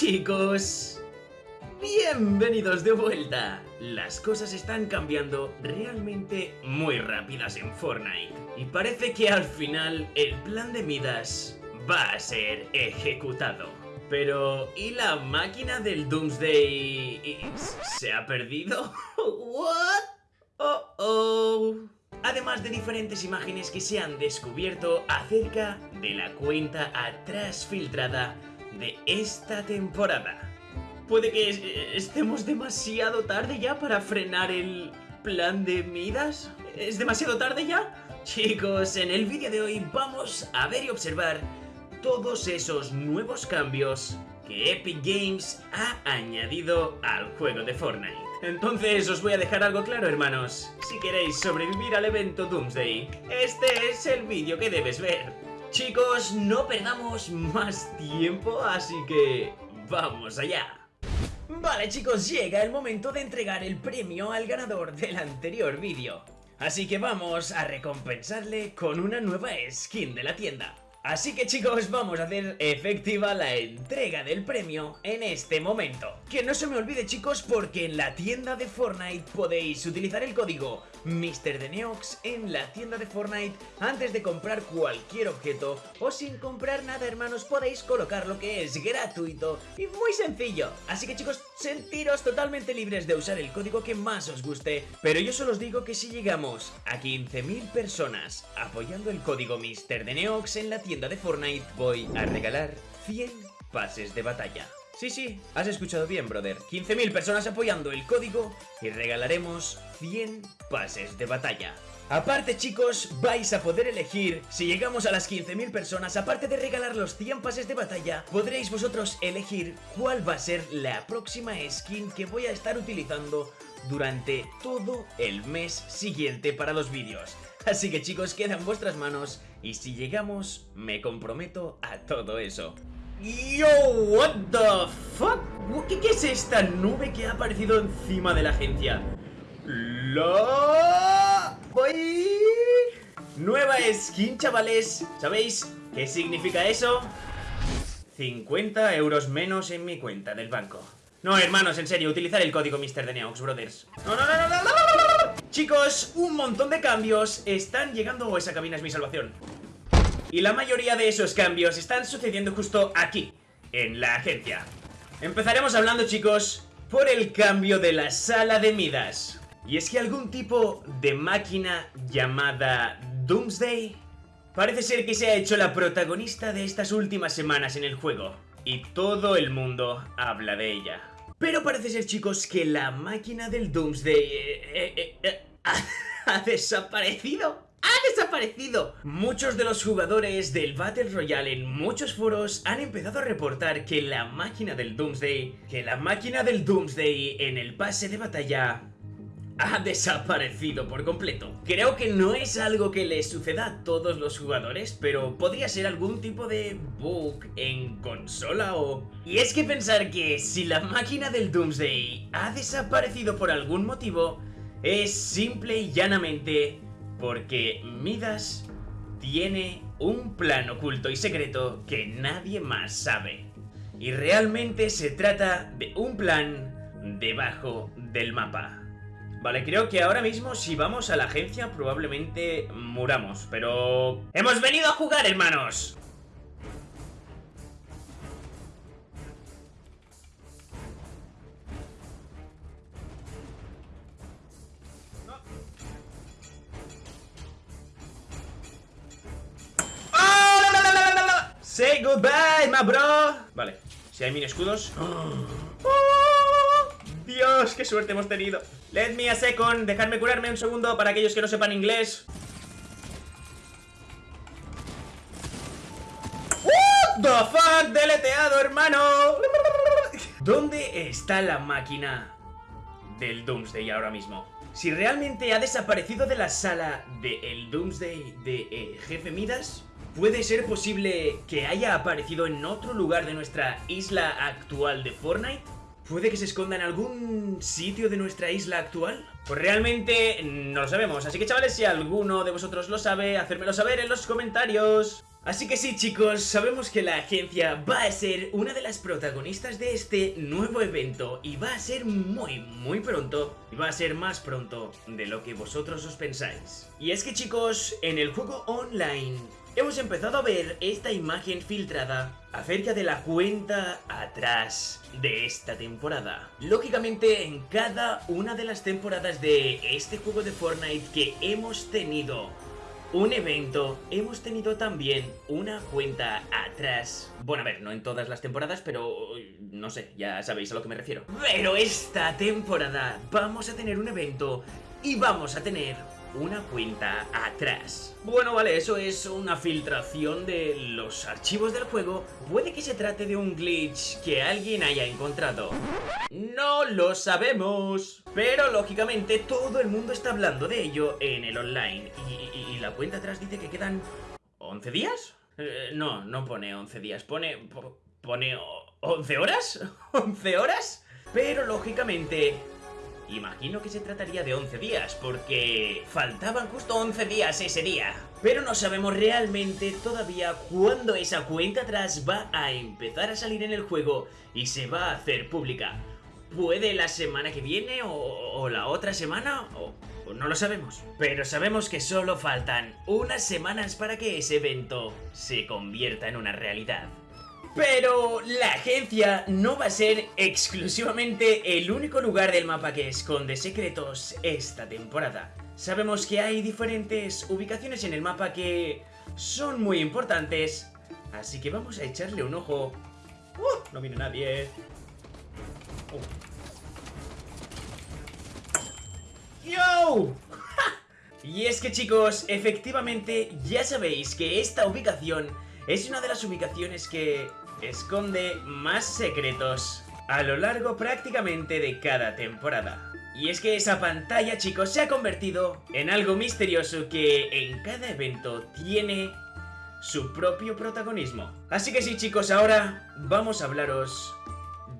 Chicos, bienvenidos de vuelta. Las cosas están cambiando realmente muy rápidas en Fortnite. Y parece que al final el plan de Midas va a ser ejecutado. Pero, ¿y la máquina del Doomsday se ha perdido? ¿What? Oh, oh. Además de diferentes imágenes que se han descubierto acerca de la cuenta atrás filtrada de esta temporada. Puede que estemos demasiado tarde ya para frenar el plan de Midas. ¿Es demasiado tarde ya? Chicos, en el vídeo de hoy vamos a ver y observar todos esos nuevos cambios que Epic Games ha añadido al juego de Fortnite. Entonces os voy a dejar algo claro hermanos, si queréis sobrevivir al evento Doomsday, este es el vídeo que debes ver. Chicos, no perdamos más tiempo, así que vamos allá. Vale chicos, llega el momento de entregar el premio al ganador del anterior vídeo. Así que vamos a recompensarle con una nueva skin de la tienda. Así que chicos, vamos a hacer efectiva la entrega del premio en este momento. Que no se me olvide chicos, porque en la tienda de Fortnite podéis utilizar el código MrDeneox en la tienda de Fortnite antes de comprar cualquier objeto o sin comprar nada hermanos podéis colocar lo que es gratuito y muy sencillo. Así que chicos, sentiros totalmente libres de usar el código que más os guste, pero yo solo os digo que si llegamos a 15.000 personas apoyando el código MrDeneox en la tienda de Fortnite voy a regalar 100 pases de batalla. Sí, sí, has escuchado bien, brother. 15.000 personas apoyando el código y regalaremos 100 pases de batalla. Aparte chicos, vais a poder elegir, si llegamos a las 15.000 personas, aparte de regalar los 100 pases de batalla, podréis vosotros elegir cuál va a ser la próxima skin que voy a estar utilizando durante todo el mes siguiente para los vídeos. Así que chicos, queda en vuestras manos y si llegamos, me comprometo a todo eso. Yo, what the fuck? ¿Qué, ¿Qué, es esta nube que ha aparecido encima de la agencia? La... Voy... Nueva skin, chavales. ¿Sabéis qué significa eso? 50 euros menos en mi cuenta del banco. No, hermanos, en serio, utilizar el código Mr. de Neox, brothers. No, no, no, no, Chicos, un montón de cambios están llegando o esa cabina es mi salvación. Y la mayoría de esos cambios están sucediendo justo aquí, en la agencia. Empezaremos hablando, chicos, por el cambio de la sala de Midas. Y es que algún tipo de máquina llamada Doomsday parece ser que se ha hecho la protagonista de estas últimas semanas en el juego y todo el mundo habla de ella. Pero parece ser, chicos, que la máquina del Doomsday eh, eh, eh, ha desaparecido. ¡Ha desaparecido! Muchos de los jugadores del Battle Royale en muchos foros han empezado a reportar que la máquina del Doomsday, que la máquina del Doomsday en el pase de batalla ha desaparecido por completo. Creo que no es algo que le suceda a todos los jugadores, pero podría ser algún tipo de bug en consola o... Y es que pensar que si la máquina del Doomsday ha desaparecido por algún motivo, es simple y llanamente porque Midas tiene un plan oculto y secreto que nadie más sabe. Y realmente se trata de un plan debajo del mapa. Vale, creo que ahora mismo si vamos a la agencia probablemente muramos, pero... ¡Hemos venido a jugar, hermanos! Say goodbye, my bro. Vale, si hay mini escudos Dios, qué suerte hemos tenido. Let me a second, dejadme curarme un segundo Para aquellos que no sepan inglés. What the fuck, deleteado, hermano. ¿Dónde está la máquina del Doomsday ahora mismo? Si realmente ha desaparecido de la sala del Doomsday de eh, Jefe Midas ¿Puede ser posible que haya aparecido en otro lugar de nuestra isla actual de Fortnite? ¿Puede que se esconda en algún sitio de nuestra isla actual? Pues realmente no lo sabemos, así que chavales, si alguno de vosotros lo sabe, hacérmelo saber en los comentarios. Así que sí chicos, sabemos que la agencia va a ser una de las protagonistas de este nuevo evento y va a ser muy muy pronto y va a ser más pronto de lo que vosotros os pensáis. Y es que chicos, en el juego online hemos empezado a ver esta imagen filtrada acerca de la cuenta atrás de esta temporada. Lógicamente en cada una de las temporadas de este juego de Fortnite que hemos tenido un evento, hemos tenido también una cuenta atrás. Bueno, a ver, no en todas las temporadas, pero no sé, ya sabéis a lo que me refiero. Pero esta temporada vamos a tener un evento y vamos a tener una cuenta atrás. Bueno, vale, eso es una filtración de los archivos del juego. Puede que se trate de un glitch que alguien haya encontrado. No lo sabemos. Pero lógicamente todo el mundo está hablando de ello en el online. Y, la cuenta atrás dice que quedan 11 días. Eh, no, no pone 11 días, pone... pone 11 horas. ¿11 horas? Pero lógicamente Imagino que se trataría de 11 días, porque faltaban justo 11 días ese día. Pero no sabemos realmente todavía cuándo esa cuenta atrás va a empezar a salir en el juego y se va a hacer pública. Puede la semana que viene o, la otra semana no lo sabemos. Pero sabemos que solo faltan unas semanas para que ese evento se convierta en una realidad. Pero la agencia no va a ser exclusivamente el único lugar del mapa que esconde secretos esta temporada. Sabemos que hay diferentes ubicaciones en el mapa que son muy importantes, así que vamos a echarle un ojo. ¡Uh! No viene nadie. Uh. ¡Yo! y es que chicos, efectivamente ya sabéis que esta ubicación es una de las ubicaciones que esconde más secretos a lo largo prácticamente de cada temporada. Y es que esa pantalla, chicos, se ha convertido en algo misterioso que en cada evento tiene su propio protagonismo. Así que sí, chicos, ahora vamos a hablaros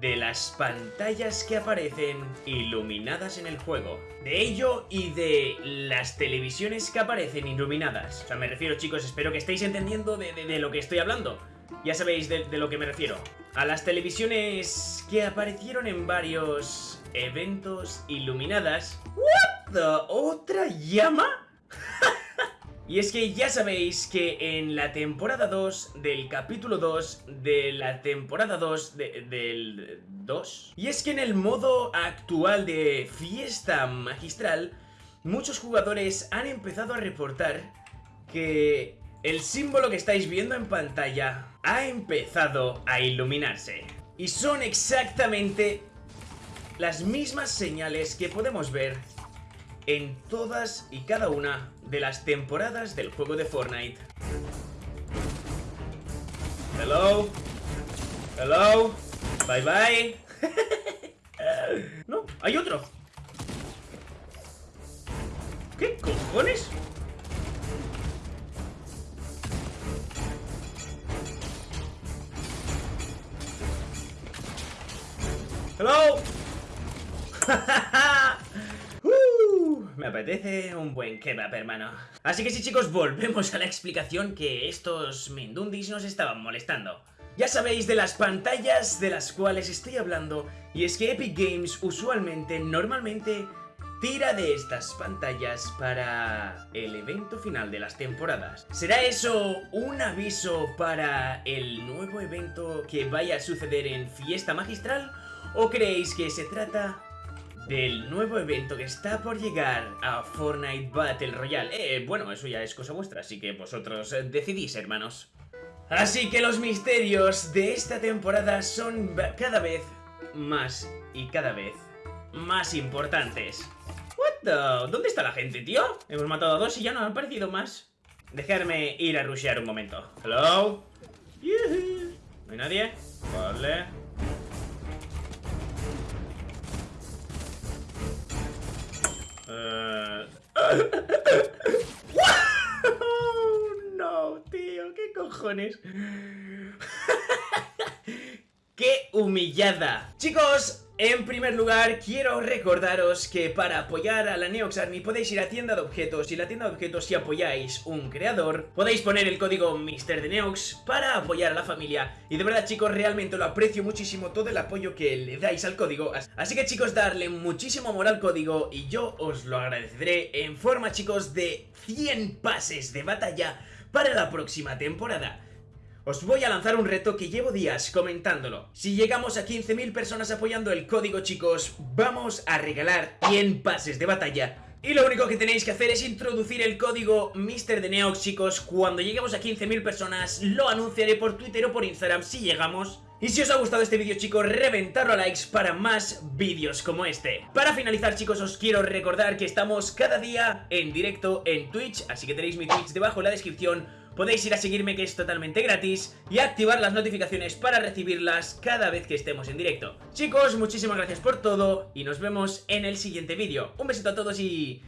de las pantallas que aparecen iluminadas en el juego. De ello y de las televisiones que aparecen iluminadas. O sea, me refiero, chicos, espero que estéis entendiendo de, de lo que estoy hablando. Ya sabéis de, lo que me refiero. A las televisiones que aparecieron en varios eventos iluminadas. ¿What the? ¿Otra llama? y es que ya sabéis que en la temporada 2 del capítulo 2 de la temporada 2 del 2. Y es que en el modo actual de fiesta magistral, muchos jugadores han empezado a reportar que el símbolo que estáis viendo en pantalla ha empezado a iluminarse. Y son exactamente las mismas señales que podemos ver en todas y cada una de las temporadas del juego de Fortnite. Hello. Hello. Bye bye. no, hay otro. ¿Qué cojones? ¡Hello! Uh, me apetece un buen kebab, hermano. Así que sí, chicos, volvemos a la explicación que estos Mindundis nos estaban molestando. Ya sabéis de las pantallas de las cuales estoy hablando, y es que Epic Games usualmente, normalmente, tira de estas pantallas para el evento final de las temporadas. ¿Será eso un aviso para el nuevo evento que vaya a suceder en Fiesta Magistral? ¿O creéis que se trata del nuevo evento que está por llegar a Fortnite Battle Royale? Eh, bueno, eso ya es cosa vuestra, así que vosotros decidís, hermanos. Así que los misterios de esta temporada son cada vez más y cada vez más importantes. What the... ¿Dónde está la gente, tío? Hemos matado a dos y ya no han aparecido más. Dejarme ir a rushear un momento. Hello. ¿No hay nadie? Vale. Uh... no, tío, ¿qué cojones? ¡Qué humillada! Chicos, En primer lugar, quiero recordaros que para apoyar a la Neox Army podéis ir a tienda de objetos y la tienda de objetos si apoyáis un creador, podéis poner el código MrDeneox para apoyar a la familia y de verdad chicos, realmente lo aprecio muchísimo todo el apoyo que le dais al código, así que chicos, darle muchísimo amor al código y yo os lo agradeceré en forma chicos de 100 pases de batalla para la próxima temporada. Os voy a lanzar un reto que llevo días comentándolo. Si llegamos a 15.000 personas apoyando el código, chicos, vamos a regalar 100 pases de batalla y lo único que tenéis que hacer es introducir el código MrDeneox, chicos. Cuando lleguemos a 15.000 personas, lo anunciaré por Twitter o por Instagram si llegamos. Y si os ha gustado este vídeo chicos, reventarlo a likes para más vídeos como este Para finalizar chicos, os quiero recordar que estamos cada día en directo en Twitch Así que tenéis mi Twitch debajo en la descripción podéis ir a seguirme que es totalmente gratis y activar las notificaciones para recibirlas cada vez que estemos en directo. Chicos, muchísimas gracias por todo y nos vemos en el siguiente vídeo. Un besito a todos y...